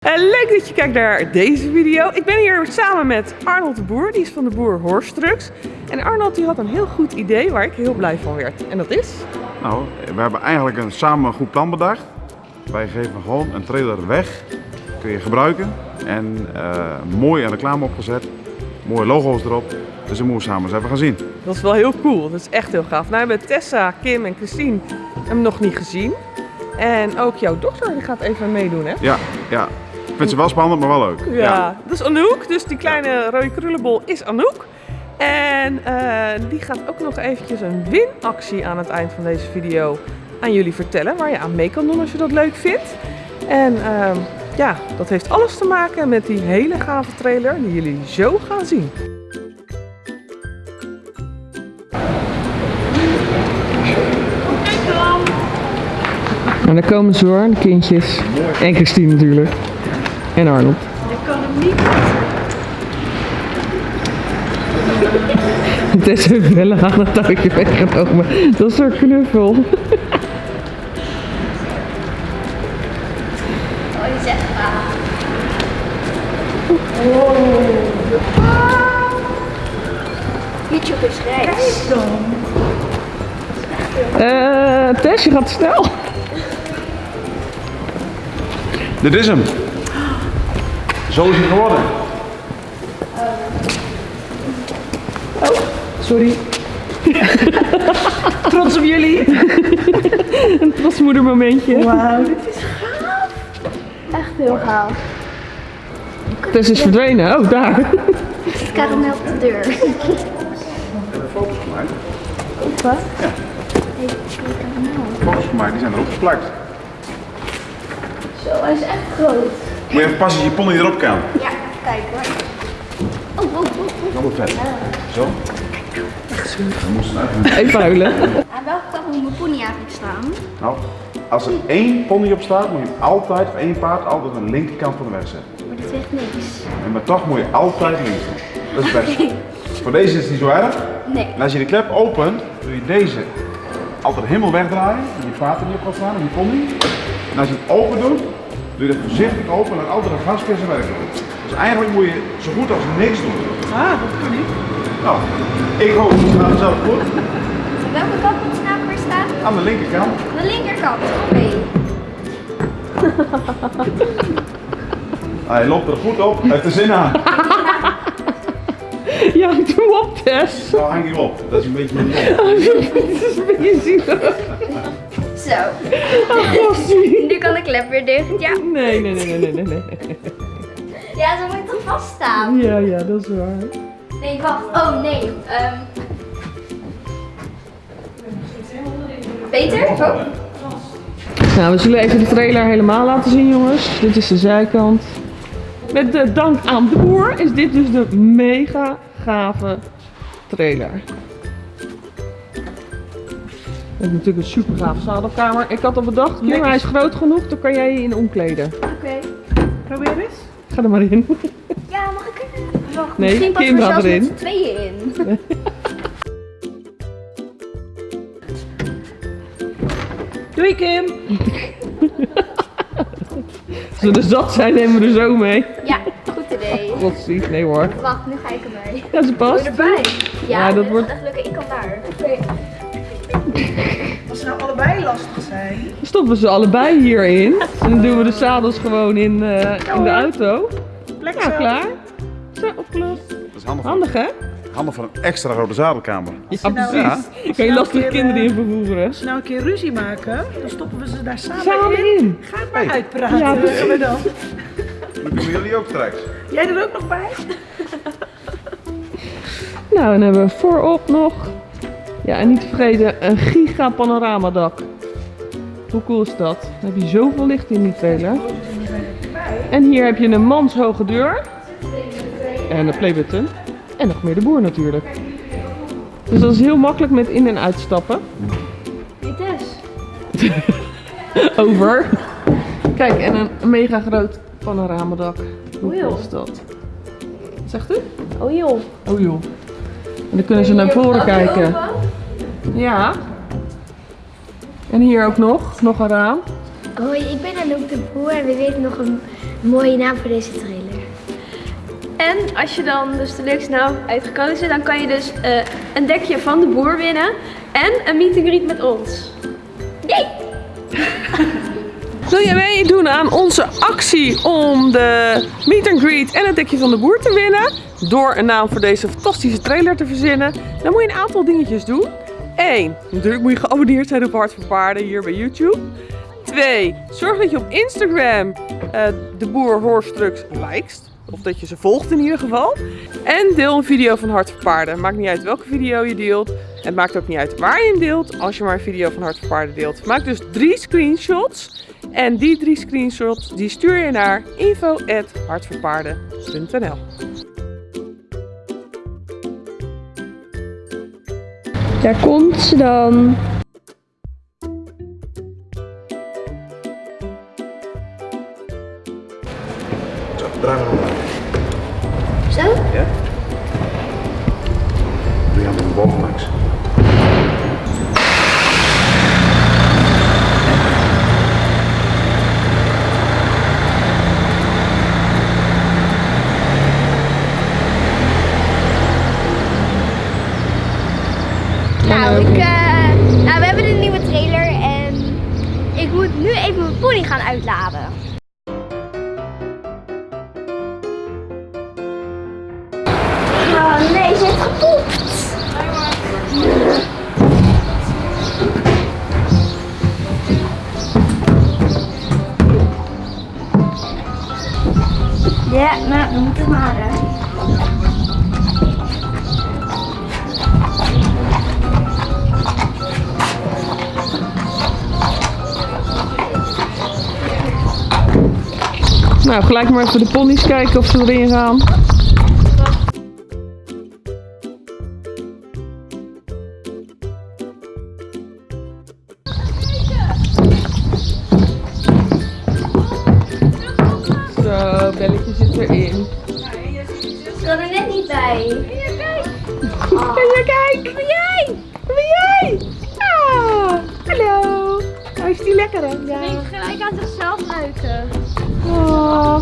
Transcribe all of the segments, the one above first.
Eh, leuk dat je kijkt naar deze video. Ik ben hier samen met Arnold de Boer, die is van de Boer Horstrucks. En Arnold die had een heel goed idee waar ik heel blij van werd. En dat is? Nou, we hebben eigenlijk een, samen een goed plan bedacht. Wij geven gewoon een trailer weg. Kun je gebruiken. En eh, mooi een reclame opgezet. Mooie logo's erop. Dus dat moeten we samen eens even gaan zien. Dat is wel heel cool. Dat is echt heel gaaf. Nou, we hebben Tessa, Kim en Christine hem nog niet gezien. En ook jouw dochter die gaat even meedoen, hè? Ja, ja. Ik vind ze wel spannend, maar wel leuk. Ja, dat is Anouk. Dus die kleine rode krullenbol is Anouk. En eh, die gaat ook nog eventjes een winactie aan het eind van deze video aan jullie vertellen. Waar je aan mee kan doen als je dat leuk vindt. En ehm, ja, dat heeft alles te maken met die hele gave trailer die jullie zo gaan zien. En daar komen ze hoor, de kindjes. En Christine natuurlijk. En Arnold. Ik kan hem niet. Tess heeft wel aan het touwtje weggenomen. Dat is een knuffel. Ah. YouTube is rechts. Eh, Tess, je gaat snel. Dit is hem. Zo is het geworden. Sorry. Trots op jullie. een trosmoedermomentje. Wauw, dit is gaaf. Echt heel gaaf. Tess is verdwenen. Oh, daar. Het karamel op de deur. Hebben we foto's gemaakt? Wat? Ja. Hey, karamel. Foto's gemaakt, die zijn erop geplakt. Zo, hij is echt groot. Moet je even passen dat je pony erop kan. Ja, even kijken hoor. Oh, oh, oh, oh. Dat wordt vet. Zo. Dan moest het. Aan welke kant moet mijn pony eigenlijk staan? Nou, als er één pony op staat, moet je hem altijd, of één paard, altijd aan de linkerkant van de weg zetten. Maar dit zegt niks. En maar toch moet je altijd links doen. Dat is het beste. Voor deze is het niet zo erg. Nee. En als je de klep opent, doe je deze altijd helemaal wegdraaien. Dat je paard er niet op gaat staan, en je pony. En als je het open doet, doe je het voorzichtig open en laat altijd een gaspeer zijn werk doen. Dus eigenlijk moet je zo goed als niks doen. Ah, dat kan niet. Nou, ik hoop dat het zelf goed. Aan welke kant moet het nou weer staan? Aan de linkerkant. Aan de linkerkant. Oké. Hij loopt er goed op, hij heeft er zin aan. Ja, doe op, Tess. Nou, hang je op. Dat is een beetje mijn ding. Het is een beetje zielig. Zo. Oh, klep weer dicht. Ja. Nee, nee, nee, nee, nee, nee, nee. Ja, zo moet toch vaststaan. Ja, ja, dat is waar. Nee, wacht. Oh, nee. ehm Peter? Oh. Nou, we zullen even de trailer helemaal laten zien, jongens. Dit is de zijkant. Met de dank aan de boer is dit dus de mega gave trailer. We hebben natuurlijk een super gave zadelkamer. Ik had al bedacht, Kim, hij is groot genoeg, dan kan jij je in omkleden. Oké. Probeer eens. Ga er maar in. Ja, mag ik er? Wacht, Nee, misschien passen Kim we gaat zelfs erin. met tweeën in. Doei Kim! Als we er zat zijn, nemen we er zo mee. Ja, goed idee. Godzie, nee hoor. Wacht, nu ga ik erbij. Ja, ze past. erbij? Ja, Ja, dat wordt- wordt echt lukken. Als ze nou allebei lastig zijn. Dan stoppen we ze allebei hierin. En dan doen we de zadels gewoon in, eh, in de auto. Zo. klaar. Zo, opgelost. Dat is handig Handig hè? handig voor een extra grote zadelkamer. Ja, nou- precies. Ja. Kan je lastige Nou, keer, kinderen eh, in vervoeren. Als ze nou een keer ruzie maken, dan stoppen we ze daar samen, Samen in. in. Ga het maar Hey. uitpraten. Ja, precies. we dan. Dat doen jullie ook straks. Jij er ook nog bij? Nou, dan hebben we voorop nog. Ja, en niet te vergeten, een giga panoramadak. Hoe cool is dat? Dan heb je zoveel licht in die trailer. En hier heb je een manshoge deur. En een playbutton. En nog meer de boer natuurlijk. Dus dat is heel makkelijk met in- en uitstappen. Dit is. Over. Kijk, en een mega groot panoramadak. Hoe Oei, cool is dat? Wat zegt u? Oh joh. Oh joh. En dan kunnen ze naar voren kijken. Ja. En hier ook nog, nog een raam. Hoi, ik ben Anouk de Boer en we weten nog een Mooie naam voor deze trailer. En als je dan dus de leukste naam uitgekozen, dan kan je dus eh, een dekje van de boer winnen en een meet and greet met ons. Yay! Wil jij meedoen aan onze actie om de meet and greet en het dekje van de boer te winnen? Door een naam voor deze fantastische trailer te verzinnen, dan moet je een aantal dingetjes doen. 1. Natuurlijk moet je geabonneerd zijn op Hart voor Paarden hier bij YouTube. 2. Zorg dat je op Instagram eh, de boer Horstrucks likest. Of dat je ze volgt in ieder geval. En deel een video van Hart voor Paarden. Maakt niet uit welke video je deelt. Het maakt ook niet uit waar je hem deelt. Als je maar een video van Hart voor Paarden deelt. Maak dus drie screenshots. En die drie screenshots die stuur je naar info.hartvoorpaarden.nl Daar komt ze dan. Eh, nou, we hebben een nieuwe trailer en ik moet nu even mijn pony gaan uitladen. Oh nee, ze heeft gepoept. Ja, nou, dan moet het maar. Nou, gelijk maar even de ponies kijken of ze erin gaan. Zo, belletje zit erin. Ik kan er net niet bij. Kijk. Kan jij kijken? Lekker hè? Ja. gelijk aan zichzelf ruiken. Oh.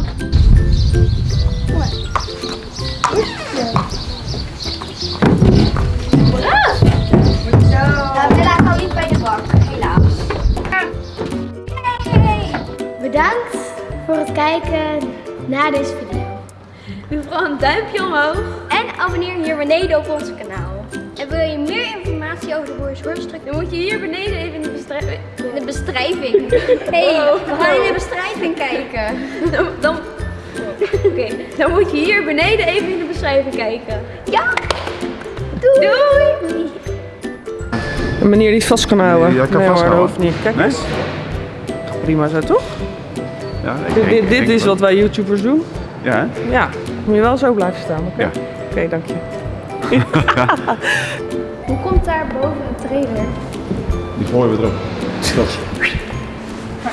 Bella kan niet bij de bak, helaas. Yay! Bedankt voor het kijken naar deze video. Doe vooral een duimpje omhoog. En abonneer hier beneden op ons kanaal. Informatie over de? Dan moet je hier beneden even in de bestrij- De bestriving. hey, we gaan in de bestriving kijken. Dan, dan, Oké, dan moet je hier beneden even in de beschrijving kijken. Ja! Doei! Doei! Een manier die het vast kan houden. Ja, kan nee, hoor, dat vasthouden. hoeft niet. Kijk Nee? eens. Prima zo, toch? Ja, ik Dit, denk- dit, ik dit denk is wat wij YouTubers doen. Ja, hè? Ja, moet je wel zo blijven staan. Oké, Ja. Oké, dank je. Daar boven een trailer? Die gooien we erop. Schotje.